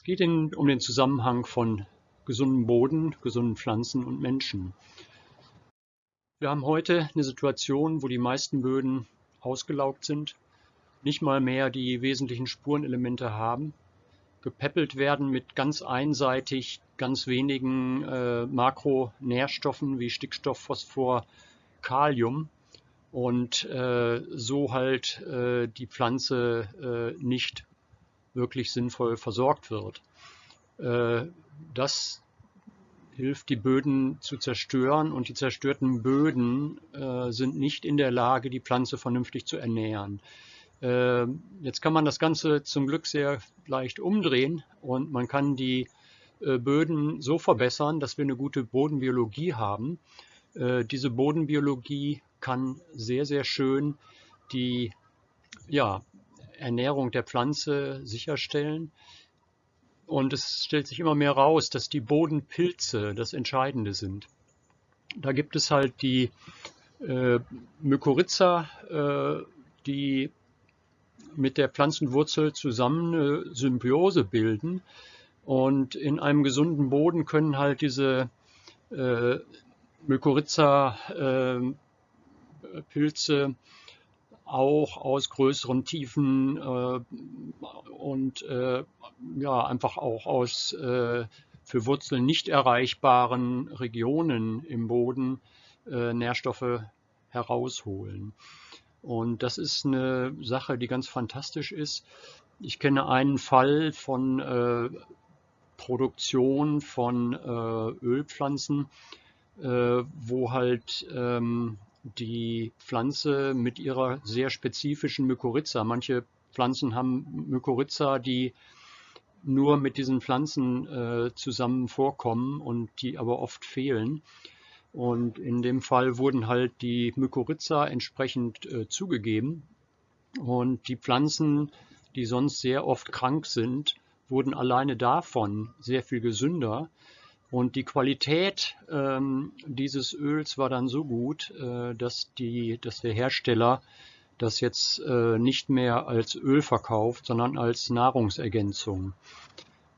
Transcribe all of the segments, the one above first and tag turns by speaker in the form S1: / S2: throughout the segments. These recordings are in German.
S1: Es geht in, um den Zusammenhang von gesundem Boden, gesunden Pflanzen und Menschen. Wir haben heute eine Situation, wo die meisten Böden ausgelaugt sind, nicht mal mehr die wesentlichen Spurenelemente haben, gepäppelt werden mit ganz einseitig ganz wenigen äh, Makronährstoffen wie Stickstoff, Phosphor, Kalium und äh, so halt äh, die Pflanze äh, nicht wirklich sinnvoll versorgt wird. Äh, das hilft, die Böden zu zerstören und die zerstörten Böden äh, sind nicht in der Lage, die Pflanze vernünftig zu ernähren. Äh, jetzt kann man das Ganze zum Glück sehr leicht umdrehen und man kann die Böden so verbessern, dass wir eine gute Bodenbiologie haben. Diese Bodenbiologie kann sehr, sehr schön die ja, Ernährung der Pflanze sicherstellen. Und es stellt sich immer mehr raus, dass die Bodenpilze das Entscheidende sind. Da gibt es halt die äh, Mykorrhiza, äh, die mit der Pflanzenwurzel zusammen eine Symbiose bilden. Und in einem gesunden Boden können halt diese äh, Mykorrhiza-Pilze äh, auch aus größeren Tiefen äh, und äh, ja, einfach auch aus äh, für Wurzeln nicht erreichbaren Regionen im Boden äh, Nährstoffe herausholen. Und das ist eine Sache, die ganz fantastisch ist. Ich kenne einen Fall von äh, Produktion von äh, Ölpflanzen, wo halt ähm, die Pflanze mit ihrer sehr spezifischen Mykorrhiza. Manche Pflanzen haben Mykorrhiza, die nur mit diesen Pflanzen äh, zusammen vorkommen und die aber oft fehlen. Und in dem Fall wurden halt die Mykorrhiza entsprechend äh, zugegeben. Und die Pflanzen, die sonst sehr oft krank sind, wurden alleine davon sehr viel gesünder. Und die Qualität ähm, dieses Öls war dann so gut, äh, dass, die, dass der Hersteller das jetzt äh, nicht mehr als Öl verkauft, sondern als Nahrungsergänzung.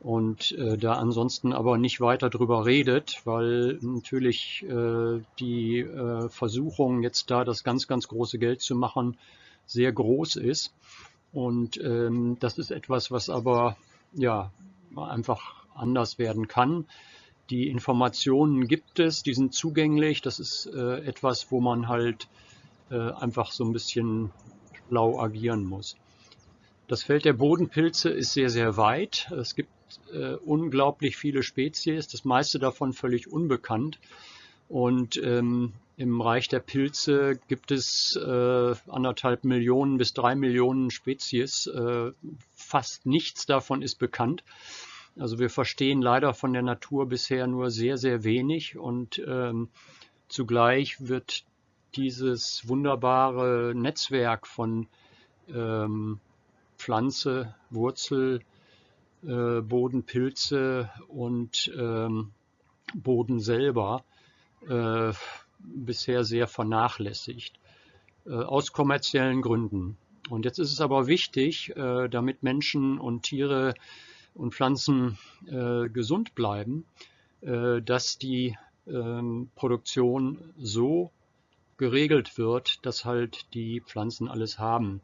S1: Und äh, da ansonsten aber nicht weiter drüber redet, weil natürlich äh, die äh, Versuchung jetzt da das ganz, ganz große Geld zu machen sehr groß ist. Und ähm, das ist etwas, was aber ja einfach anders werden kann. Die Informationen gibt es, die sind zugänglich. Das ist äh, etwas, wo man halt äh, einfach so ein bisschen schlau agieren muss. Das Feld der Bodenpilze ist sehr, sehr weit. Es gibt äh, unglaublich viele Spezies, das meiste davon völlig unbekannt. Und ähm, im Reich der Pilze gibt es äh, anderthalb Millionen bis drei Millionen Spezies. Äh, fast nichts davon ist bekannt. Also wir verstehen leider von der Natur bisher nur sehr, sehr wenig und ähm, zugleich wird dieses wunderbare Netzwerk von ähm, Pflanze, Wurzel, äh, Boden, Pilze und ähm, Boden selber äh, bisher sehr vernachlässigt, äh, aus kommerziellen Gründen. Und jetzt ist es aber wichtig, äh, damit Menschen und Tiere und Pflanzen äh, gesund bleiben, äh, dass die ähm, Produktion so geregelt wird, dass halt die Pflanzen alles haben.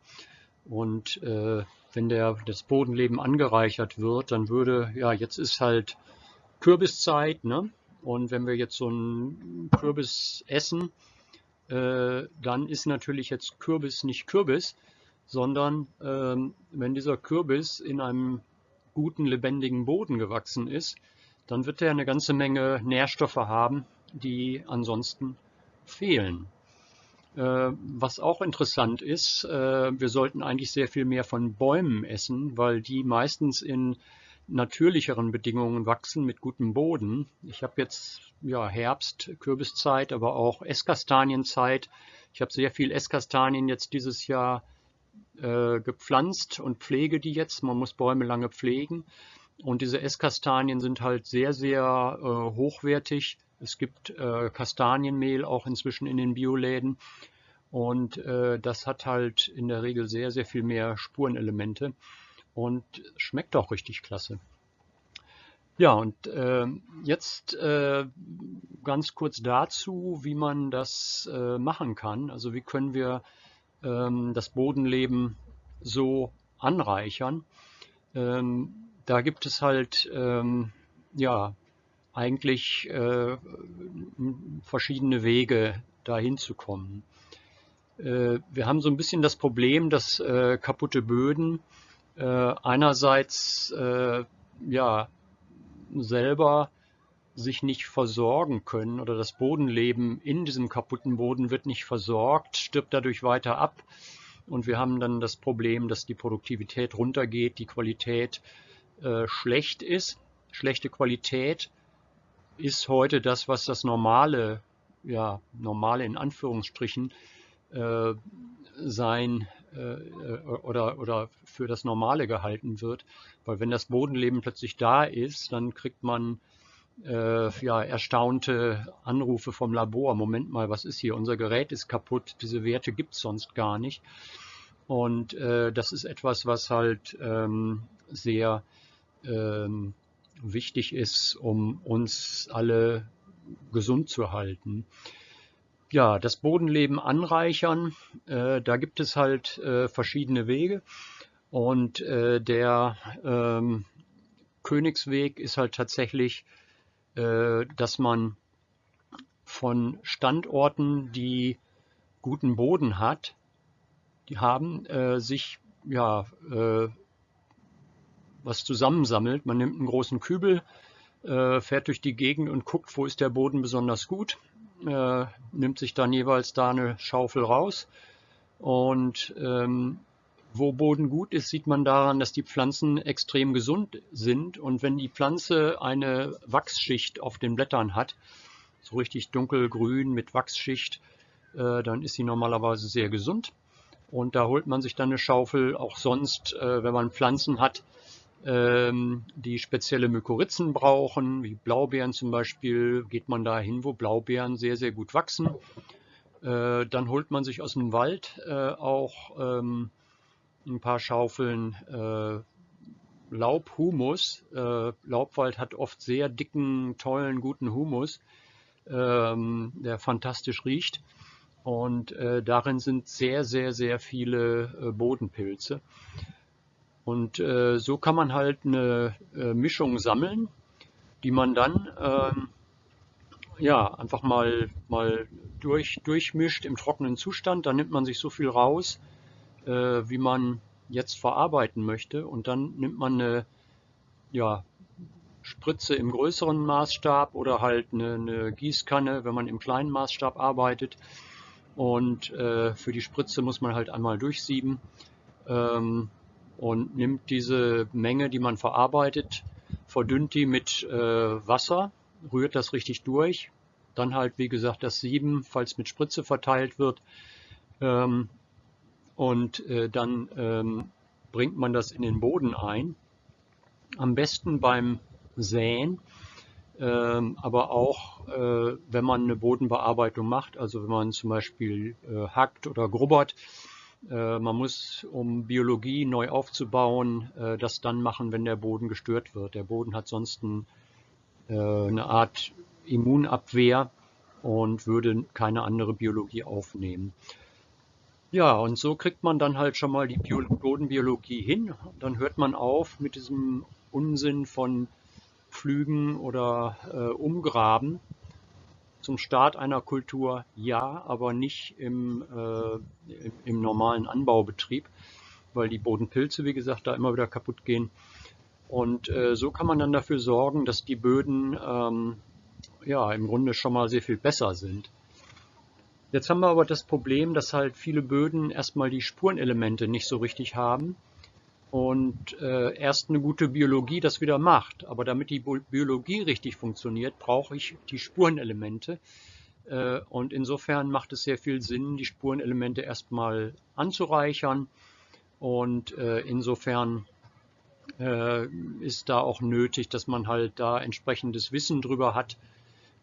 S1: Und äh, wenn der, das Bodenleben angereichert wird, dann würde, ja, jetzt ist halt Kürbiszeit, ne? Und wenn wir jetzt so einen Kürbis essen, äh, dann ist natürlich jetzt Kürbis nicht Kürbis, sondern ähm, wenn dieser Kürbis in einem guten, lebendigen Boden gewachsen ist, dann wird er eine ganze Menge Nährstoffe haben, die ansonsten fehlen. Äh, was auch interessant ist, äh, wir sollten eigentlich sehr viel mehr von Bäumen essen, weil die meistens in natürlicheren Bedingungen wachsen mit gutem Boden. Ich habe jetzt ja, Herbst, Kürbiszeit, aber auch Esskastanienzeit. Ich habe sehr viel Esskastanien jetzt dieses Jahr äh, gepflanzt und pflege die jetzt. Man muss Bäume lange pflegen. Und diese Esskastanien sind halt sehr, sehr äh, hochwertig. Es gibt äh, Kastanienmehl auch inzwischen in den Bioläden. Und äh, das hat halt in der Regel sehr, sehr viel mehr Spurenelemente und schmeckt auch richtig klasse. Ja, und äh, jetzt äh, ganz kurz dazu, wie man das äh, machen kann. Also wie können wir das Bodenleben so anreichern. Ähm, da gibt es halt ähm, ja eigentlich äh, verschiedene Wege, dahin zu kommen. Äh, wir haben so ein bisschen das Problem, dass äh, kaputte Böden einerseits ja selber sich nicht versorgen können oder das Bodenleben in diesem kaputten Boden wird nicht versorgt, stirbt dadurch weiter ab. Und wir haben dann das Problem, dass die Produktivität runtergeht, die Qualität äh, schlecht ist. Schlechte Qualität ist heute das, was das normale, ja, normale in Anführungsstrichen äh, sein äh, oder, oder für das Normale gehalten wird. Weil wenn das Bodenleben plötzlich da ist, dann kriegt man äh, ja, erstaunte Anrufe vom Labor. Moment mal, was ist hier? Unser Gerät ist kaputt, diese Werte gibt es sonst gar nicht. Und äh, das ist etwas, was halt ähm, sehr ähm, wichtig ist, um uns alle gesund zu halten. Ja, das Bodenleben anreichern, äh, da gibt es halt äh, verschiedene Wege. Und äh, der ähm, Königsweg ist halt tatsächlich dass man von Standorten, die guten Boden hat, die haben, äh, sich ja äh, was zusammensammelt. Man nimmt einen großen Kübel, äh, fährt durch die Gegend und guckt, wo ist der Boden besonders gut, äh, nimmt sich dann jeweils da eine Schaufel raus und ähm, wo Boden gut ist, sieht man daran, dass die Pflanzen extrem gesund sind. Und wenn die Pflanze eine Wachsschicht auf den Blättern hat, so richtig dunkelgrün mit Wachsschicht, äh, dann ist sie normalerweise sehr gesund. Und da holt man sich dann eine Schaufel. Auch sonst, äh, wenn man Pflanzen hat, ähm, die spezielle Mykorrhizen brauchen, wie Blaubeeren zum Beispiel, geht man da hin, wo Blaubeeren sehr, sehr gut wachsen. Äh, dann holt man sich aus dem Wald auch ähm, ein paar Schaufeln äh, Laubhumus. Äh, Laubwald hat oft sehr dicken, tollen, guten Humus, ähm, der fantastisch riecht. Und äh, darin sind sehr, sehr, sehr viele äh, Bodenpilze. Und äh, so kann man halt eine äh, Mischung sammeln, die man dann ähm, ja, einfach mal, mal durch, durchmischt im trockenen Zustand. Da nimmt man sich so viel raus, wie man jetzt verarbeiten möchte. Und dann nimmt man eine ja, Spritze im größeren Maßstab oder halt eine, eine, Gießkanne, wenn man im kleinen Maßstab arbeitet. Und äh, für die Spritze muss man halt einmal durchsieben ähm, und nimmt diese Menge, die man verarbeitet, verdünnt die mit äh, Wasser, rührt das richtig durch. Dann halt, wie gesagt, das Sieben, falls mit Spritze verteilt wird. Ähm, und äh, dann ähm, bringt man das in den Boden ein. Am besten beim Säen, ähm, aber auch äh, wenn man eine Bodenbearbeitung macht, also wenn man zum Beispiel äh, hackt oder grubbert. Äh, man muss, um Biologie neu aufzubauen, äh, das dann machen, wenn der Boden gestört wird. Der Boden hat sonst ein, äh, eine Art Immunabwehr und würde keine andere Biologie aufnehmen. Ja, und so kriegt man dann halt schon mal die Bio Bodenbiologie hin. Dann hört man auf mit diesem Unsinn von Pflügen oder äh, Umgraben. Zum Start einer Kultur ja, aber nicht im, äh, im, normalen Anbaubetrieb, weil die Bodenpilze, wie gesagt, da immer wieder kaputt gehen. Und äh, so kann man dann dafür sorgen, dass die Böden ähm, ja im Grunde schon mal sehr viel besser sind. Jetzt haben wir aber das Problem, dass halt viele Böden erstmal die Spurenelemente nicht so richtig haben und äh, erst eine gute Biologie das wieder macht. Aber damit die Biologie richtig funktioniert, brauche ich die Spurenelemente. Äh, und insofern macht es sehr viel Sinn, die Spurenelemente erstmal anzureichern. Und äh, insofern äh, ist da auch nötig, dass man halt da entsprechendes Wissen drüber hat.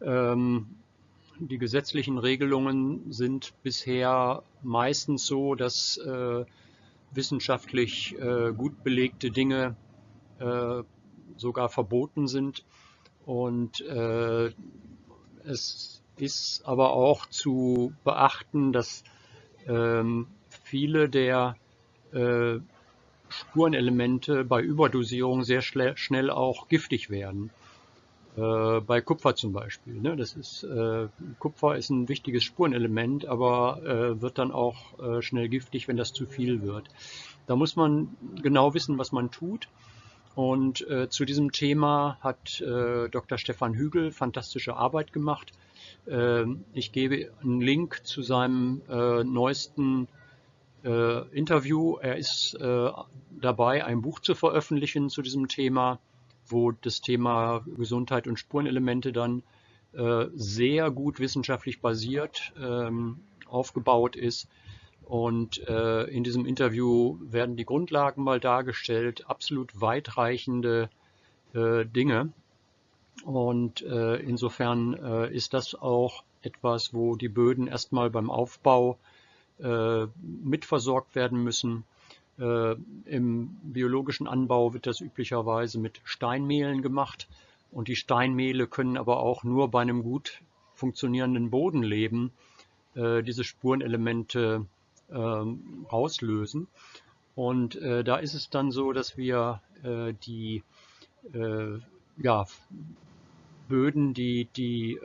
S1: Ähm, die gesetzlichen Regelungen sind bisher meistens so, dass äh, wissenschaftlich äh, gut belegte Dinge äh, sogar verboten sind. Und äh, es ist aber auch zu beachten, dass ähm, viele der äh, Spurenelemente bei Überdosierung sehr schnell auch giftig werden. Äh, bei Kupfer zum Beispiel. Ne? Das ist, äh, Kupfer ist ein wichtiges Spurenelement, aber äh, wird dann auch äh, schnell giftig, wenn das zu viel wird. Da muss man genau wissen, was man tut. Und äh, zu diesem Thema hat äh, Dr. Stefan Hügel fantastische Arbeit gemacht. Ähm, ich gebe einen Link zu seinem neuesten Interview. Er ist dabei, ein Buch zu veröffentlichen zu diesem Thema wo das Thema Gesundheit und Spurenelemente dann äh, sehr gut wissenschaftlich basiert ähm, aufgebaut ist. Und äh, in diesem Interview werden die Grundlagen mal dargestellt, absolut weitreichende äh, Dinge. Und äh, insofern äh, ist das auch etwas, wo die Böden erstmal beim Aufbau äh, mitversorgt werden müssen Im biologischen Anbau wird das üblicherweise mit Steinmehlen gemacht und die Steinmehle können aber auch nur bei einem gut funktionierenden Bodenleben äh, diese Spurenelemente äh, auslösen. Und äh, da ist es dann so, dass wir äh, die äh, ja, Böden, die, die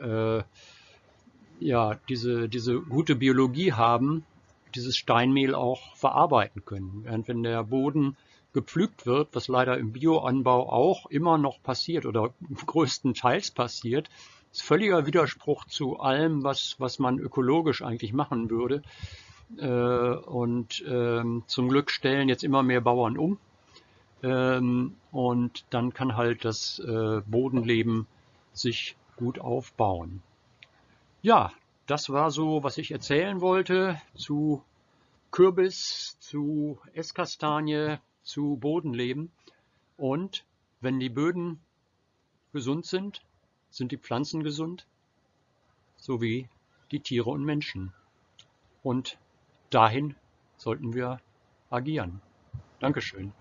S1: ja, diese, diese gute Biologie haben, dieses Steinmehl auch verarbeiten können. Während wenn der Boden gepflügt wird, was leider im Bioanbau auch immer noch passiert oder größtenteils passiert, ist völliger Widerspruch zu allem, was, was man ökologisch eigentlich machen würde. Äh, und ähm, zum Glück stellen jetzt immer mehr Bauern um. Ähm, und dann kann halt das äh, Bodenleben sich gut aufbauen. Ja, das war so, was ich erzählen wollte zu Kürbis, zu Esskastanie, zu Bodenleben. Und wenn die Böden gesund sind, sind die Pflanzen gesund, sowie die Tiere und Menschen. Und dahin sollten wir agieren. Dankeschön.